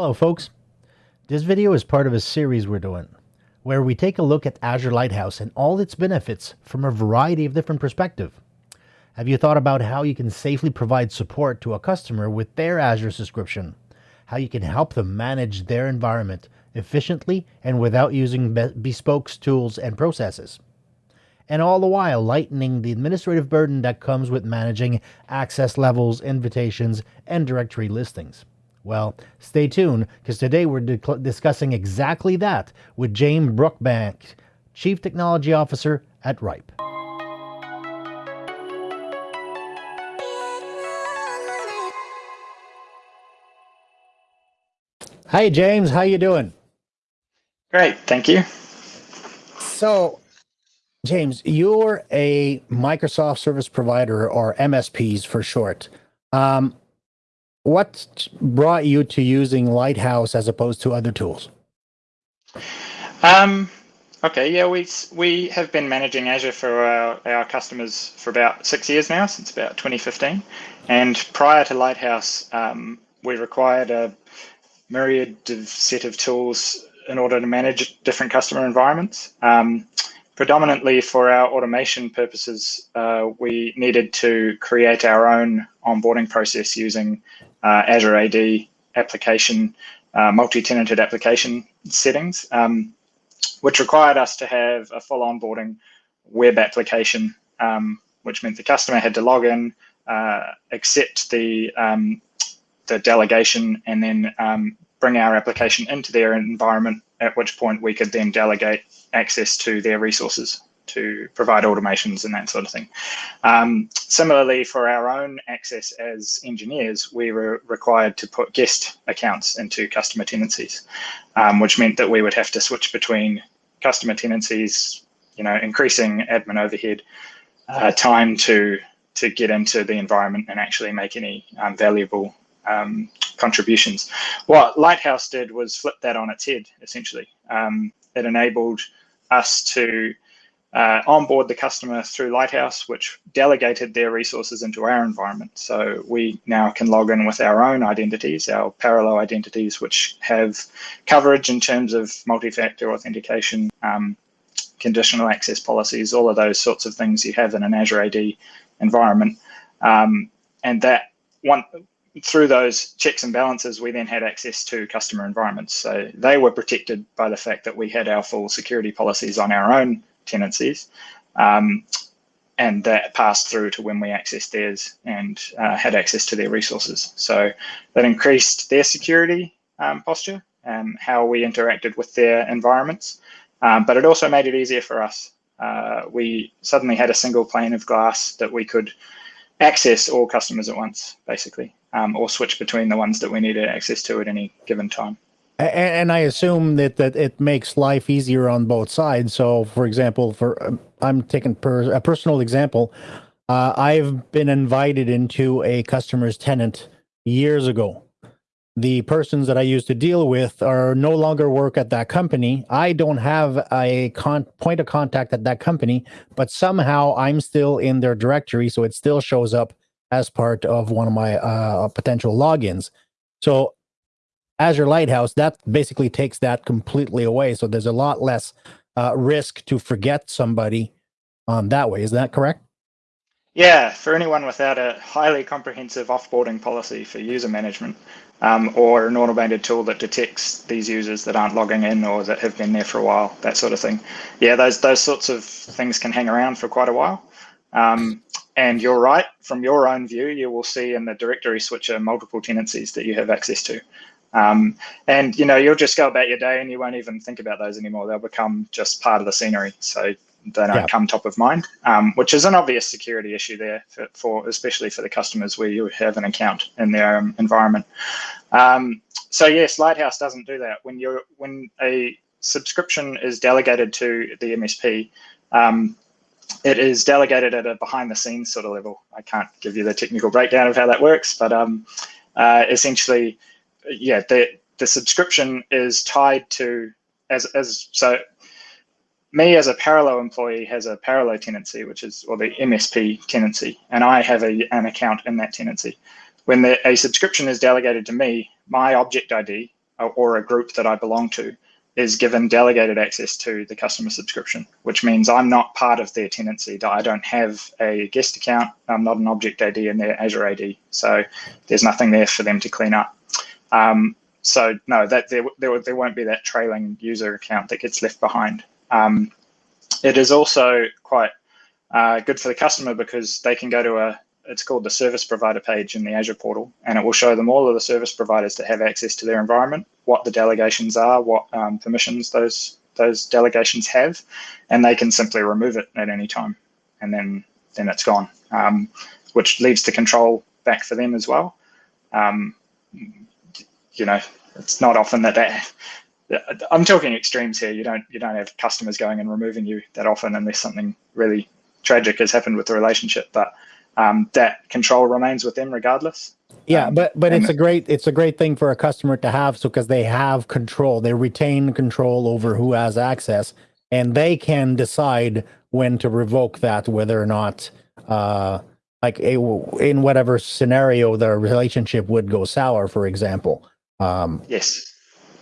Hello, folks. This video is part of a series we're doing where we take a look at Azure Lighthouse and all its benefits from a variety of different perspectives. Have you thought about how you can safely provide support to a customer with their Azure subscription? How you can help them manage their environment efficiently and without using be bespoke tools and processes? And all the while lightening the administrative burden that comes with managing access levels, invitations, and directory listings. Well, stay tuned because today we're discussing exactly that with James Brookbank, Chief Technology Officer at Ripe. Hi, James. How you doing? Great, thank you. So, James, you're a Microsoft service provider, or MSPs for short. Um, what brought you to using Lighthouse as opposed to other tools? Um, okay, yeah, we we have been managing Azure for our, our customers for about six years now, since about 2015. And prior to Lighthouse, um, we required a myriad of set of tools in order to manage different customer environments. Um, predominantly for our automation purposes, uh, we needed to create our own onboarding process using uh, Azure AD application, uh, multi-tenanted application settings, um, which required us to have a full onboarding web application, um, which meant the customer had to log in, uh, accept the um, the delegation, and then um, bring our application into their environment. At which point we could then delegate access to their resources to provide automations and that sort of thing. Um, similarly, for our own access as engineers, we were required to put guest accounts into customer tenancies, um, which meant that we would have to switch between customer tenancies, you know, increasing admin overhead, uh, time to to get into the environment and actually make any um, valuable um, contributions. What Lighthouse did was flip that on its head, essentially. Um, it enabled us to uh, onboard the customer through Lighthouse, which delegated their resources into our environment. So we now can log in with our own identities, our Parallo identities, which have coverage in terms of multi-factor authentication, um, conditional access policies, all of those sorts of things you have in an Azure AD environment. Um, and that one through those checks and balances, we then had access to customer environments. So they were protected by the fact that we had our full security policies on our own tenancies. Um, and that passed through to when we accessed theirs and uh, had access to their resources. So that increased their security um, posture and how we interacted with their environments. Um, but it also made it easier for us. Uh, we suddenly had a single pane of glass that we could access all customers at once, basically, um, or switch between the ones that we needed access to at any given time. And, I assume that, that it makes life easier on both sides. So, for example, for um, I'm taking per, a personal example. Uh, I've been invited into a customer's tenant years ago. The persons that I used to deal with are no longer work at that company. I don't have a point of contact at that company, but somehow I'm still in their directory, so it still shows up as part of one of my uh, potential logins. So Azure Lighthouse, that basically takes that completely away. So there's a lot less uh, risk to forget somebody um, that way. Is that correct? Yeah, for anyone without a highly comprehensive offboarding policy for user management um, or an automated tool that detects these users that aren't logging in or that have been there for a while, that sort of thing. Yeah, those those sorts of things can hang around for quite a while. Um, and you're right, from your own view, you will see in the directory switcher multiple tenancies that you have access to. Um, and you know, you'll just go about your day and you won't even think about those anymore. They'll become just part of the scenery. So they don't yeah. come top of mind, um, which is an obvious security issue there for, for, especially for the customers where you have an account in their um, environment. Um, so yes, Lighthouse doesn't do that. When you're when a subscription is delegated to the MSP, um, it is delegated at a behind the scenes sort of level. I can't give you the technical breakdown of how that works, but um, uh, essentially yeah, the the subscription is tied to as as so me as a Parallo employee has a Parallo tenancy, which is or the MSP tenancy, and I have a, an account in that tenancy. When the, a subscription is delegated to me, my object ID or a group that I belong to is given delegated access to the customer subscription, which means I'm not part of their tenancy. I don't have a guest account. I'm not an object AD in their Azure AD. So there's nothing there for them to clean up. Um, so no, that there, there, there won't be that trailing user account that gets left behind. Um, it is also quite uh, good for the customer because they can go to a it's called the service provider page in the Azure portal, and it will show them all of the service providers that have access to their environment, what the delegations are, what um, permissions those those delegations have, and they can simply remove it at any time, and then then it's gone, um, which leaves the control back for them as well. Um, you know, it's not often that that I'm talking extremes here. You don't you don't have customers going and removing you that often unless something really tragic has happened with the relationship, but um, that control remains with them regardless. Yeah, Um, but but it's a great it's a great thing for a customer to have so because they have control, they retain control over who has access, and they can decide when to revoke that, whether or not, uh, like a, in whatever scenario the relationship would go sour, for example. Um, Yes,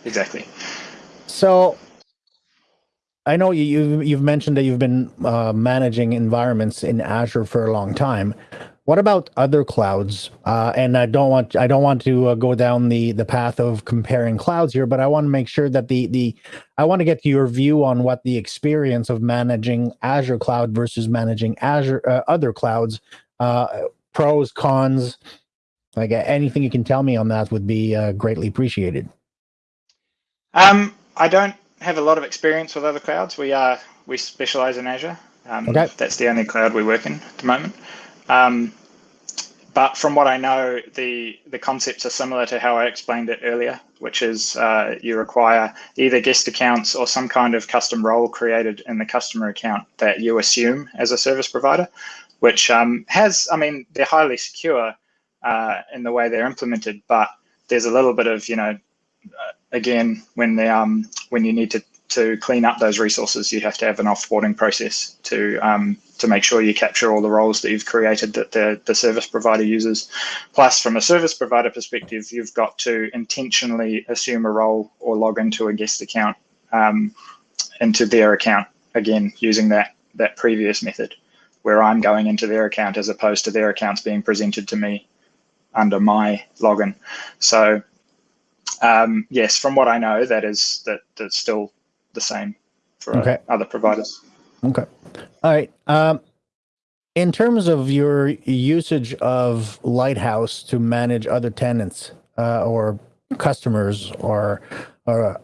exactly. so I know you you've, you've mentioned that you've been uh, managing environments in Azure for a long time. What about other clouds? Uh, and I don't want I don't want to uh, go down the the path of comparing clouds here, but I want to make sure that the the I want to get your view on what the experience of managing Azure cloud versus managing Azure uh, other clouds, uh, pros cons. Like anything you can tell me on that would be uh, greatly appreciated. Um, I don't have a lot of experience with other clouds. We are we specialize in Azure. Um, Okay. That's the only cloud we work in at the moment. Um, but from what I know, the the concepts are similar to how I explained it earlier, which is uh, you require either guest accounts or some kind of custom role created in the customer account that you assume as a service provider, which um, has, I mean, they're highly secure uh, in the way they're implemented, but there's a little bit of, you know, uh, again, when they um when you need to to clean up those resources, you have to have an offboarding process to um, to make sure you capture all the roles that you've created that the, the service provider uses. Plus, from a service provider perspective, you've got to intentionally assume a role or log into a guest account um, into their account again using that that previous method, where I'm going into their account as opposed to their accounts being presented to me under my login. So um, yes, from what I know, that is that that's still the same for Okay. other providers. Okay. All right. Um, in terms of your usage of Lighthouse to manage other tenants uh, or customers or or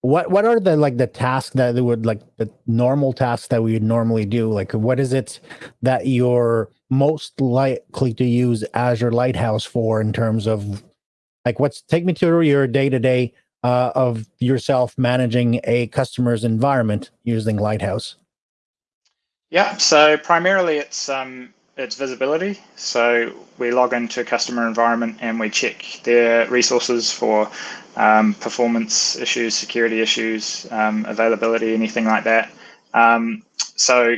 what what are the like the tasks that would like the normal tasks that we would normally do? Like what is it that you're most likely to use Azure Lighthouse for in terms of like what's take me through your day to day of yourself managing a customer's environment using Lighthouse. Yeah, so primarily it's um, it's visibility. So we log into a customer environment and we check their resources for um, performance issues, security issues, um, availability, anything like that. Um, so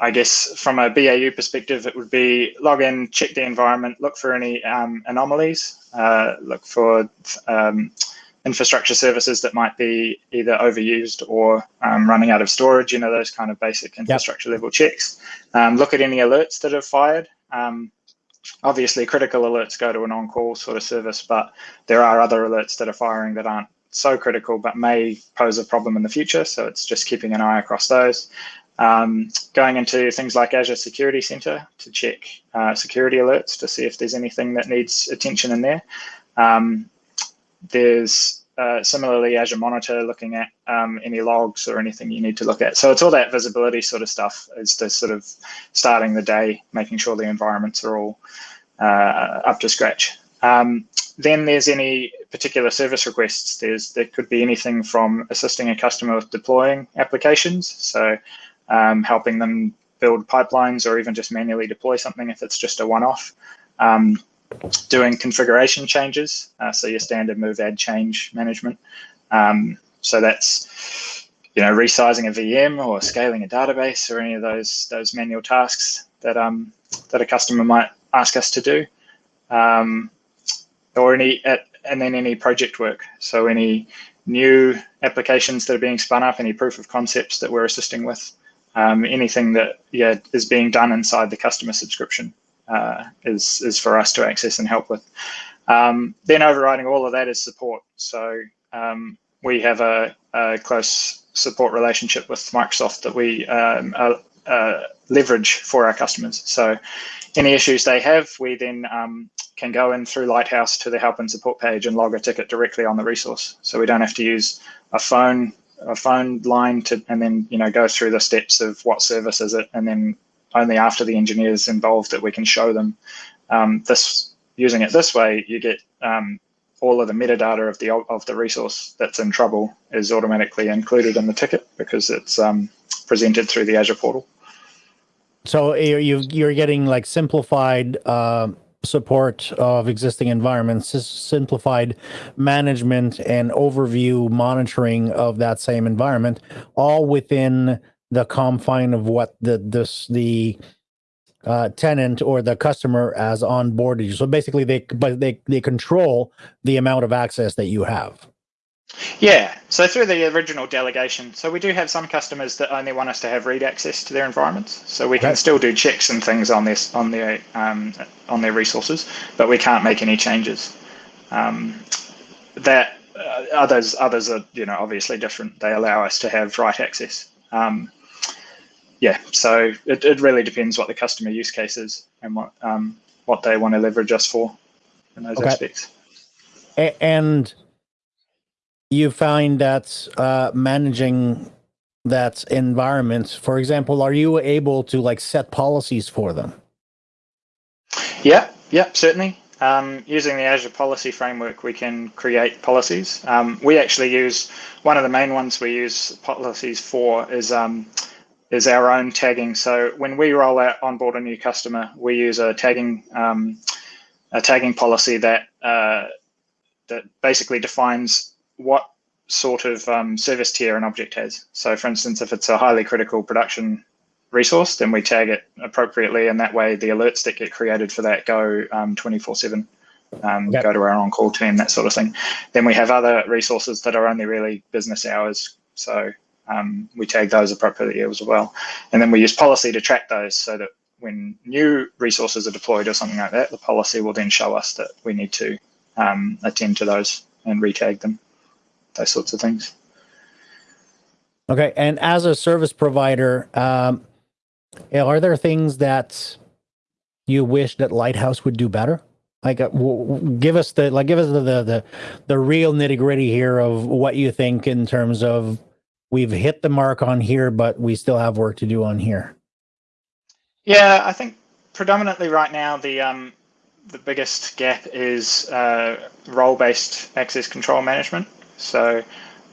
I guess from a BAU perspective, it would be log in, check the environment, look for any um, anomalies, uh, look for um, infrastructure services that might be either overused or um, running out of storage, you know, those kind of basic infrastructure level checks. Um, look at any alerts that have fired. Um, obviously, critical alerts go to an on call sort of service, but there are other alerts that are firing that aren't so critical but may pose a problem in the future. So it's just keeping an eye across those. Um, going into things like Azure Security Center to check uh, security alerts to see if there's anything that needs attention in there. Um, there's uh, similarly Azure Monitor looking at um, any logs or anything you need to look at. So it's all that visibility sort of stuff is the sort of starting the day, making sure the environments are all uh, up to scratch. Um, then there's any particular service requests. There's there could be anything from assisting a customer with deploying applications, so um, helping them build pipelines or even just manually deploy something if it's just a one-off. Um, doing configuration changes, uh, so your standard move add change management. Um, so that's you know resizing a VM or scaling a database or any of those those manual tasks that um, that a customer might ask us to do, um, or any at and then any project work. So any new applications that are being spun up, any proof of concepts that we're assisting with, um, anything that yeah is being done inside the customer subscription uh, is is for us to access and help with. Um, then overriding all of that is support. So um, we have a, a, close support relationship with Microsoft that we um, uh, uh, leverage for our customers. So any issues they have, we then um, can go in through Lighthouse to the help and support page and log a ticket directly on the resource. So we don't have to use a phone a phone line to and then you know go through the steps of what service is it and then only after the engineers involved that we can show them um, this using it this way you get um, all of the metadata of the of the resource that's in trouble is automatically included in the ticket because it's um, presented through the Azure portal. So you you're getting like simplified uh, support of existing environments, simplified management and overview monitoring of that same environment, all within the confine of what the this the uh, tenant or the customer as onboarded you. So basically, they but they they control the amount of access that you have. Yeah, so through the original delegation, so we do have some customers that only want us to have read access to their environments. So we can still do checks and things on this on their um, on their resources, but we can't make any changes. Um, that uh, others others are you know obviously different. They allow us to have write access. Um, yeah, so it, it really depends what the customer use case is and what um, what they want to leverage us for in those okay. aspects. And you find that uh, managing that environment, for example, are you able to like set policies for them? Yeah, yeah, certainly. Um, using the Azure policy framework, we can create policies. Um, we actually use one of the main ones we use policies for is um, is our own tagging. So when we roll out onboard a new customer, we use a tagging um, a tagging policy that uh, that basically defines what sort of um, service tier an object has. So for instance, if it's a highly critical production resource, then we tag it appropriately, and that way the alerts that get created for that go 24/7. Um, um, yep. Go to our on-call team, that sort of thing. Then we have other resources that are only really business hours. So um, we tag those appropriately as well. And then we use policy to track those so that when new resources are deployed or something like that, the policy will then show us that we need to um, attend to those and retag them those sorts of things. Okay, and as a service provider, um, are there things that you wish that Lighthouse would do better? Like, uh, give us the like, give us the the the, the real nitty gritty here of what you think in terms of we've hit the mark on here, but we still have work to do on here. Yeah, I think predominantly right now the um, the biggest gap is uh, role-based access control management. So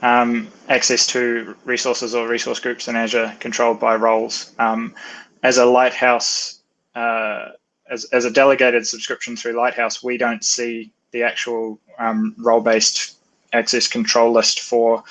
um, access to resources or resource groups in Azure controlled by roles. Um, as a Lighthouse, uh, as, as a delegated subscription through Lighthouse, we don't see the actual um, role-based access control list for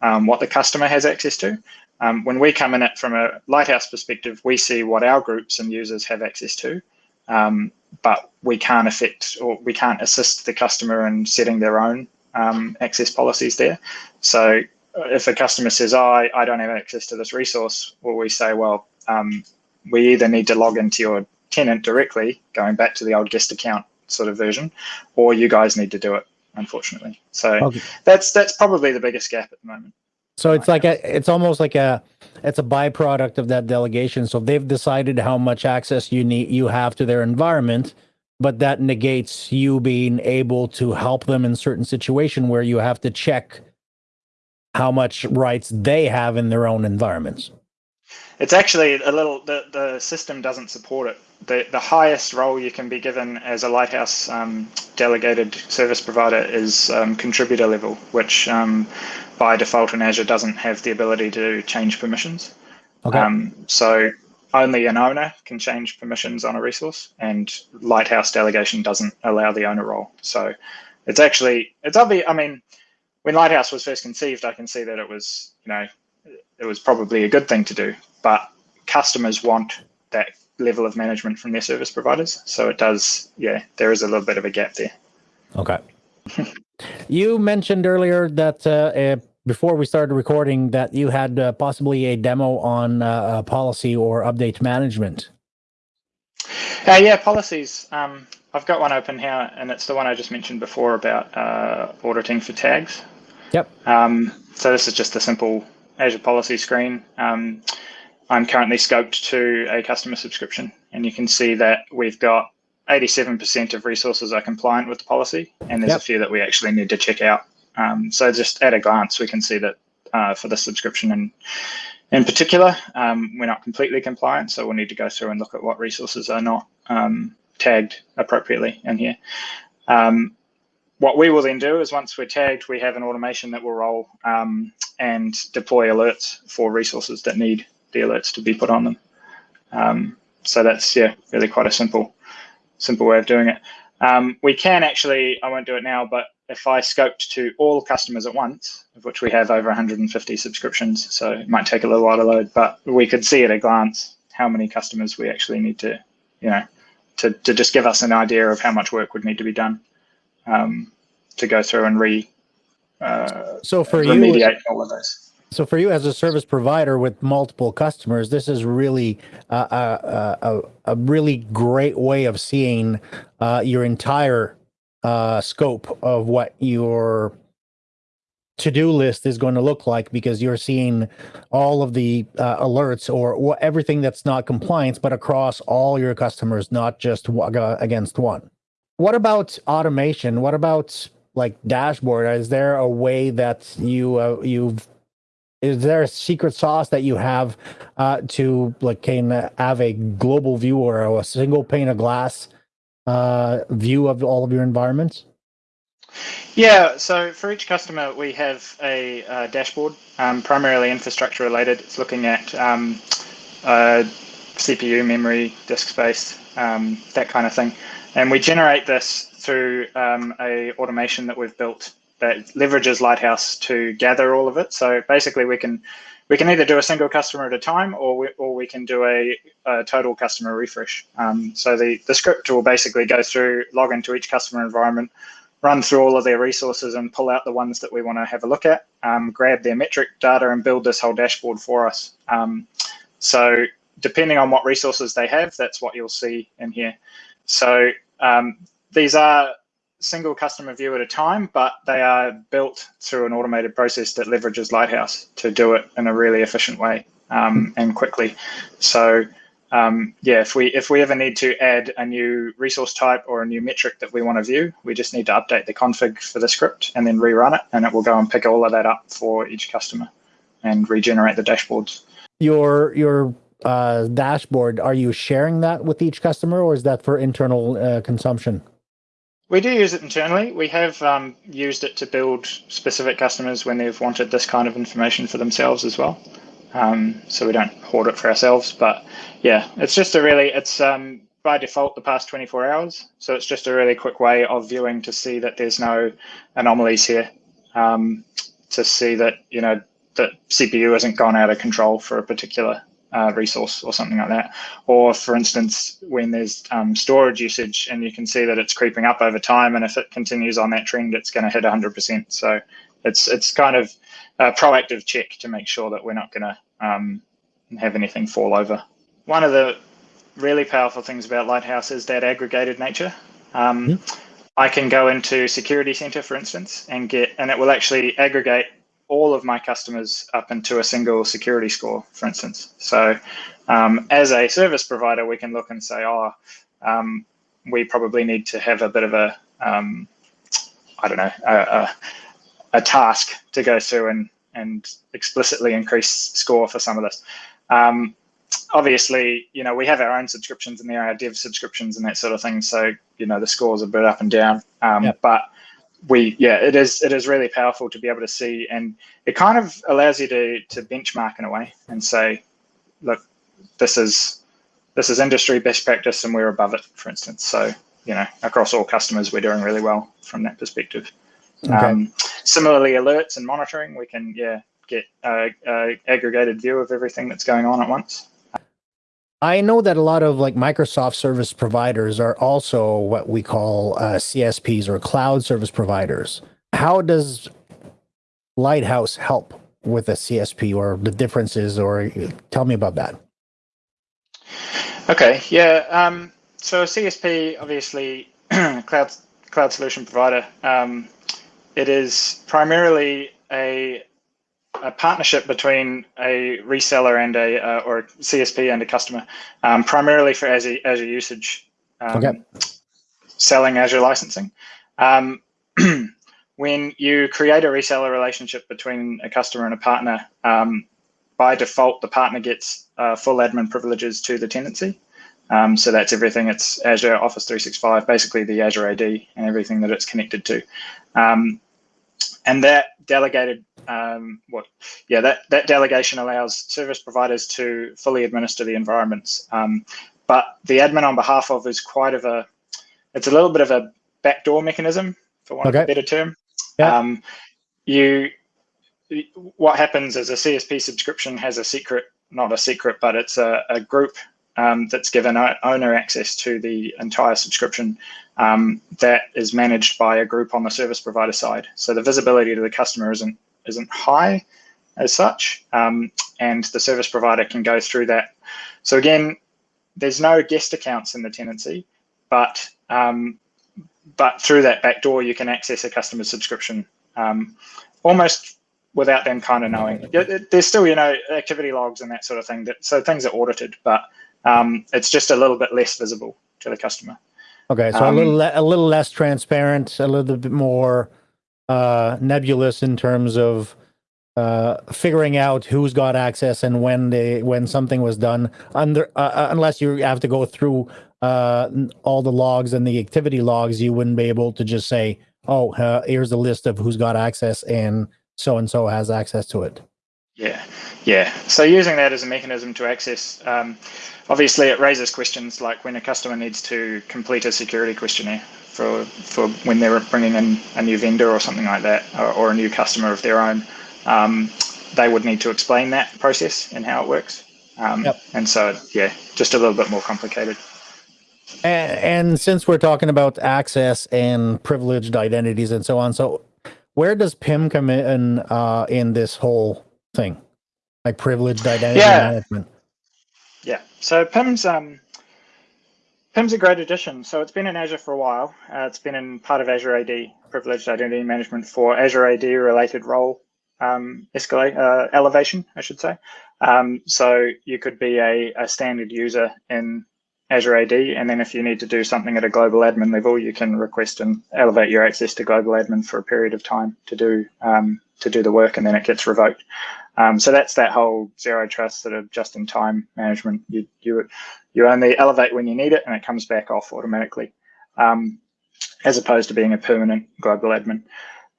um, what the customer has access to. Um, when we come in it from a Lighthouse perspective, we see what our groups and users have access to, um, but we can't affect or we can't assist the customer in setting their own um, access policies there. So uh, if a customer says, oh, I, I don't have access to this resource, well, we say, well, um, we either need to log into your tenant directly, going back to the old guest account sort of version, or you guys need to do it, unfortunately. So okay. that's that's probably the biggest gap at the moment. So it's like a, it's almost like a, it's a byproduct of that delegation. So they've decided how much access you need, you have to their environment, but that negates you being able to help them in certain situation where you have to check how much rights they have in their own environments. It's actually a little the, the system doesn't support it. The the highest role you can be given as a lighthouse um, delegated service provider is um, contributor level, which um, by default in Azure doesn't have the ability to change permissions. Okay. Um, so only an owner can change permissions on a resource and Lighthouse delegation doesn't allow the owner role. So it's actually, it's obvious, I mean, when Lighthouse was first conceived, I can see that it was, you know, it was probably a good thing to do, but customers want that level of management from their service providers. So it does, yeah, there is a little bit of a gap there. Okay. You mentioned earlier that uh, before we started recording that you had uh, possibly a demo on uh, uh, policy or update management. Uh, yeah, policies. Um, I've got one open here, and it's the one I just mentioned before about uh, auditing for tags. Yep. Um, so this is just a simple Azure policy screen. Um, I'm currently scoped to a customer subscription, and you can see that we've got 87% of resources are compliant with the policy, and there's Yep. a few that we actually need to check out. Um, so just at a glance, we can see that uh, for the subscription and in particular, um, we're not completely compliant, so we'll need to go through and look at what resources are not um, tagged appropriately in here. Um, what we will then do is once we're tagged, we have an automation that will roll um, and deploy alerts for resources that need the alerts to be put on them. Um, so that's yeah, really quite a simple, simple way of doing it. Um, we can actually, I won't do it now, but if I scoped to all customers at once, of which we have over 150 subscriptions, so it might take a little while to load, but we could see at a glance how many customers we actually need to, you know, to, to just give us an idea of how much work would need to be done um, to go through and re uh, So for you, remediate all of those. So for you as a service provider with multiple customers, this is really uh, a, a, a, a really great way of seeing uh, your entire uh, scope of what your to-do list is going to look like because you're seeing all of the uh, alerts or wha- everything that's not compliance, but across all your customers, not just uh, against one. What about automation? What about like dashboard? Is there a way that you uh, you've is there a secret sauce that you have uh, to like can have a global view or a single pane of glass uh, view of all of your environments? Yeah, so for each customer, we have a uh, dashboard, um, primarily infrastructure related. It's looking at um, uh, CPU, memory, disk space, um, that kind of thing. And we generate this through um, a automation that we've built that leverages Lighthouse to gather all of it. So basically, we can we can either do a single customer at a time, or we, or we can do a, a total customer refresh. Um, so the the script will basically go through, log into each customer environment, run through all of their resources and pull out the ones that we want to have a look at, um, grab their metric data and build this whole dashboard for us. Um, so depending on what resources they have, that's what you'll see in here. So um, these are single customer view at a time, but they are built through an automated process that leverages Lighthouse to do it in a really efficient way um, and quickly. So um, yeah, if we if we ever need to add a new resource type or a new metric that we want to view, we just need to update the config for the script and then rerun it, and it will go and pick all of that up for each customer and regenerate the dashboards. Your your uh, dashboard, are you sharing that with each customer, or is that for internal uh, consumption? We do use it internally. We have um, used it to build specific customers when they've wanted this kind of information for themselves as well. Um, so we don't hoard it for ourselves, but yeah, it's just a really it's um, by default the past 24 hours. So it's just a really quick way of viewing to see that there's no anomalies here, um, to see that you know that CPU hasn't gone out of control for a particular uh, resource or something like that. Or for instance, when there's um, storage usage and you can see that it's creeping up over time, and if it continues on that trend, it's going to hit 100%. So it's it's kind of a proactive check to make sure that we're not going to um, have anything fall over. One of the really powerful things about Lighthouse is that aggregated nature. Um, Yeah. I can go into Security Center, for instance, and get, and it will actually aggregate all of my customers up into a single security score, for instance. So, um, as a service provider, we can look and say, oh, um, we probably need to have a bit of a, um, I don't know, a, a, a task to go through and and explicitly increase score for some of this. Um, obviously, you know, we have our own subscriptions and there are dev subscriptions and that sort of thing. So, you know, the scores are a bit up and down. Um, Yep. But we, yeah, it is it is really powerful to be able to see, and it kind of allows you to to benchmark in a way and say, look, this is this is industry best practice and we're above it, for instance. So, you know, across all customers, we're doing really well from that perspective. Okay. Um, similarly, alerts and monitoring, we can yeah get a, a aggregated view of everything that's going on at once. I know that a lot of like Microsoft service providers are also what we call uh, CSPs or cloud service providers. how does Lighthouse help with a CSP or the differences, or tell me about that? Okay, yeah. Um, so CSP, obviously, cloud cloud solution provider. Um, it is primarily a a partnership between a reseller and a uh, or a CSP and a customer, um, primarily for Azure, Azure usage, um, Okay. selling Azure licensing. Um, when you create a reseller relationship between a customer and a partner, um, by default, the partner gets uh, full admin privileges to the tenancy. Um, so that's everything. It's Azure Office 365, basically the Azure AD and everything that it's connected to. Um, and that delegated, um, what, yeah, that, that delegation allows service providers to fully administer the environments. Um, but the admin on behalf of is quite of a, it's a little bit of a backdoor mechanism, for want of a better term. Yeah. Um, you, what happens is a CSP subscription has a secret, not a secret, but it's a, a group um, that's given owner access to the entire subscription um, that is managed by a group on the service provider side. So the visibility to the customer isn't isn't high as such, um, and the service provider can go through that. So again, there's no guest accounts in the tenancy, but um, but through that back door, you can access a customer subscription um, almost without them kind of knowing. There's still, you know, activity logs and that sort of thing. That so things are audited, but um, it's just a little bit less visible to the customer. Okay, so a Um, little le- a little less transparent, a little bit more uh, nebulous in terms of uh, figuring out who's got access and when they when something was done. Under uh, uh, unless you have to go through uh, all the logs and the activity logs, you wouldn't be able to just say, "Oh, uh, here's a list of who's got access and so and so has access to it." Yeah, yeah. So using that as a mechanism to access, um, obviously, it raises questions like when a customer needs to complete a security questionnaire for for when they're bringing in a new vendor or something like that, or, or a new customer of their own. Um, they would need to explain that process and how it works. Um, Yep. And so, yeah, just a little bit more complicated. And, and since we're talking about access and privileged identities and so on, so where does PIM come in uh, in this whole thing, like privileged identity Yeah. management? Yeah. So PIM's um, PIM's a great addition. So it's been in Azure for a while. Uh, it's been in part of Azure AD, Privileged Identity Management for Azure AD related role um, escalate uh, elevation, I should say. Um, so you could be a, a standard user in Azure AD, and then if you need to do something at a global admin level, you can request and elevate your access to global admin for a period of time to do um, to do the work, and then it gets revoked. Um, so that's that whole zero trust sort of just in time management. You you you only elevate when you need it, and it comes back off automatically, um, as opposed to being a permanent global admin.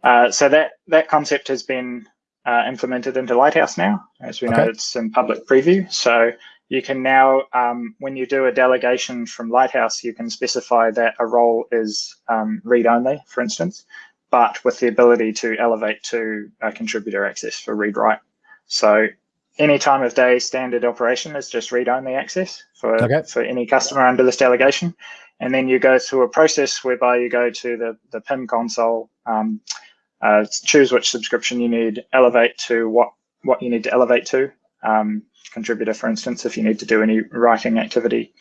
Uh, so that that concept has been uh, implemented into Lighthouse now. As we know, it's in public preview. So you can now, um, when you do a delegation from Lighthouse, you can specify that a role is um, read only, for instance, but with the ability to elevate to uh, contributor access for read write. So any time of day standard operation is just read only access for, Okay. for any customer under this delegation. And then you go through a process whereby you go to the, the PIM console, um, uh, choose which subscription you need, elevate to what, what you need to elevate to, um, contributor, for instance, if you need to do any writing activity,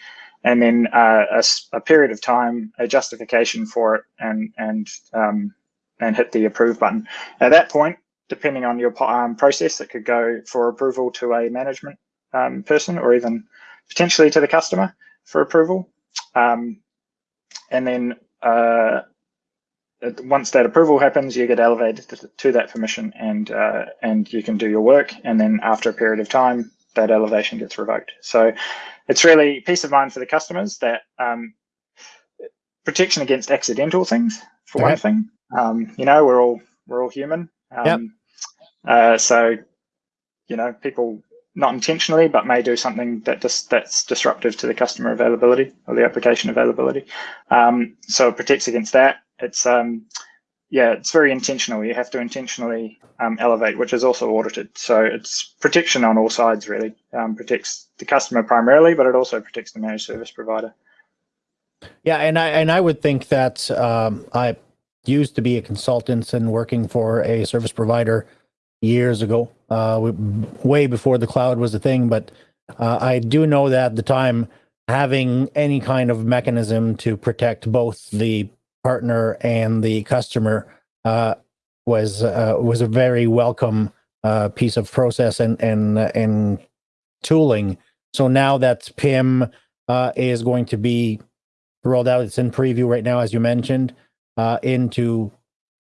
and then uh, a, a period of time, a justification for it, and and um, and hit the approve button. At that point, depending on your um, process, it could go for approval to a management um, person or even potentially to the customer for approval. Um, and then uh, once that approval happens, you get elevated to, that permission and uh, and you can do your work. And then after a period of time, that elevation gets revoked. So it's really peace of mind for the customers that um, protection against accidental things for one thing. Um, you know, we're all we're all human. Um, uh, so you know, people not intentionally, but may do something that dis- that's disruptive to the customer availability or the application availability. Um, so it protects against that. It's um, yeah, it's very intentional. You have to intentionally um, elevate, which is also audited. So it's protection on all sides, really. Um, protects the customer primarily, but it also protects the managed service provider. Yeah, and I and I would think that um, I used to be a consultant and working for a service provider years ago, uh, we, way before the cloud was a thing. But uh, I do know that at the time, having any kind of mechanism to protect both the partner and the customer uh, was uh, was a very welcome uh, piece of process and and and tooling. So now that PIM uh, is going to be rolled out, it's in preview right now, as you mentioned, uh, into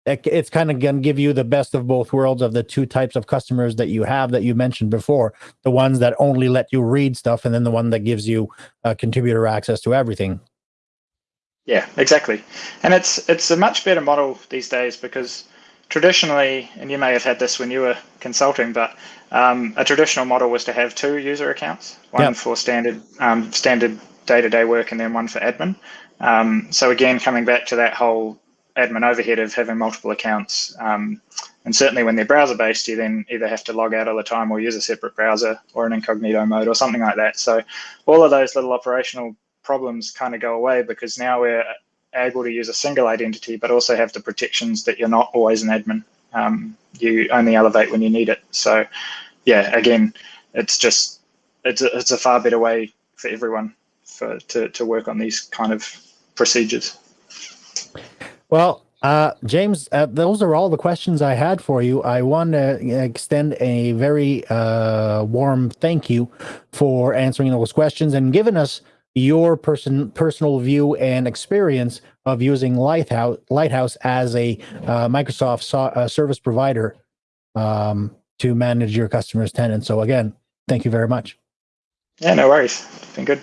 it's kind of going to give you the best of both worlds of the two types of customers that you have that you mentioned before the ones that only let you read stuff and then the one that gives you uh, contributor access to everything Yeah, exactly. And it's it's a much better model these days because traditionally, and you may have had this when you were consulting, but um, a traditional model was to have two user accounts, one Yep. for standard um, standard day to day work, and then one for admin. Um, so again, coming back to that whole admin overhead of having multiple accounts, um, and certainly when they're browser based, you then either have to log out all the time or use a separate browser or an incognito mode or something like that. So all of those little operational problems kind of go away because now we're able to use a single identity, but also have the protections that you're not always an admin. Um, you only elevate when you need it. So, yeah, again, it's just it's a, it's a far better way for everyone for to, to work on these kind of procedures. Well, uh, James, uh, those are all the questions I had for you. I want to extend a very uh, warm thank you for answering those questions and giving us your person personal view and experience of using Lighthouse Lighthouse as a uh, Microsoft so, uh, service provider um, to manage your customers' tenants. So again, thank you very much. Yeah, no worries. Been good.